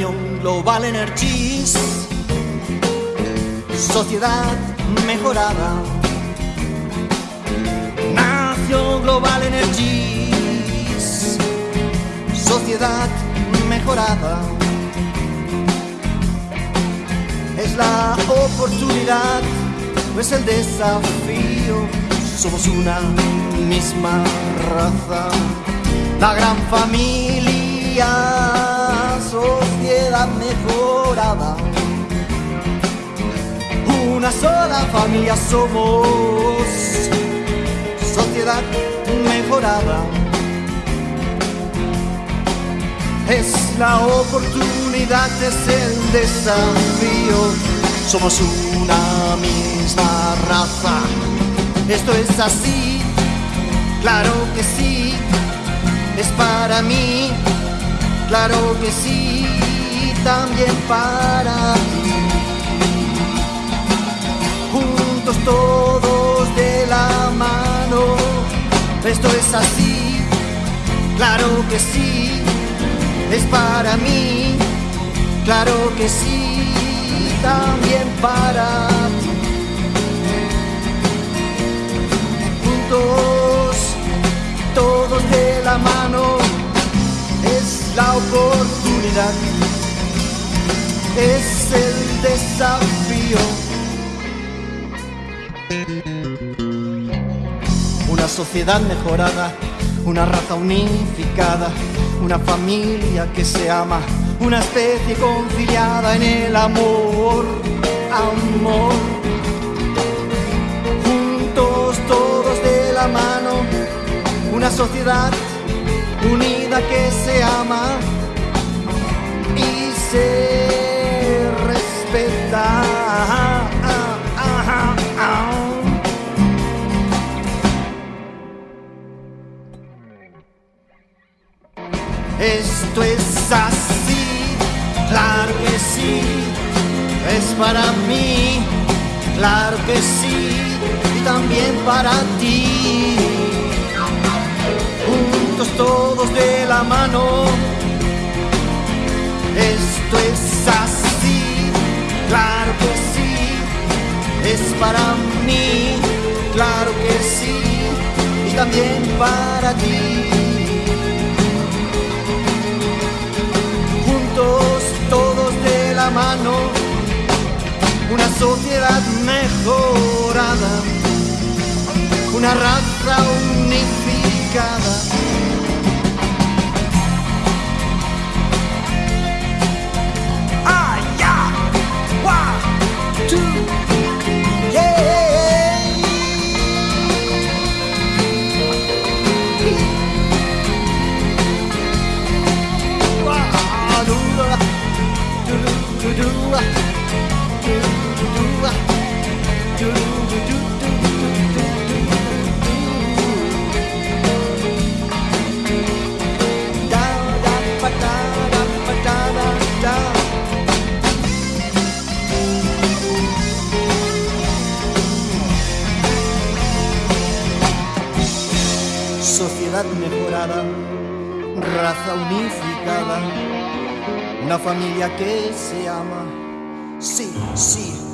Nación Global Energies, sociedad mejorada. Nación Global Energies, sociedad mejorada. Es la oportunidad, no es el desafío. Somos una misma raza, la gran familia, sociedad mejorada. Una sola familia somos, sociedad mejorada. Es la oportunidad, es el desafío. Somos una misma raza. Esto es así, claro que sí. Es para mí, claro que sí. También para ti. Juntos todos de la mano. Esto es así, claro que sí es para mí, claro que sí, también para ti. Juntos, todos de la mano, es la oportunidad, es el desafío. Una sociedad mejorada, una raza unificada una familia que se ama, una especie conciliada en el amor, amor. Juntos todos de la mano, una sociedad unida que se ama y se Esto es así, claro que sí, es para mí, claro que sí, y también para ti. Juntos todos de la mano, esto es así, claro que sí, es para mí, claro que sí, y también para ti. Sociedad mejorada, una raza unificada. Ah, Sociedad mejorada, raza unificada, una familia que se ama. Sí, sí.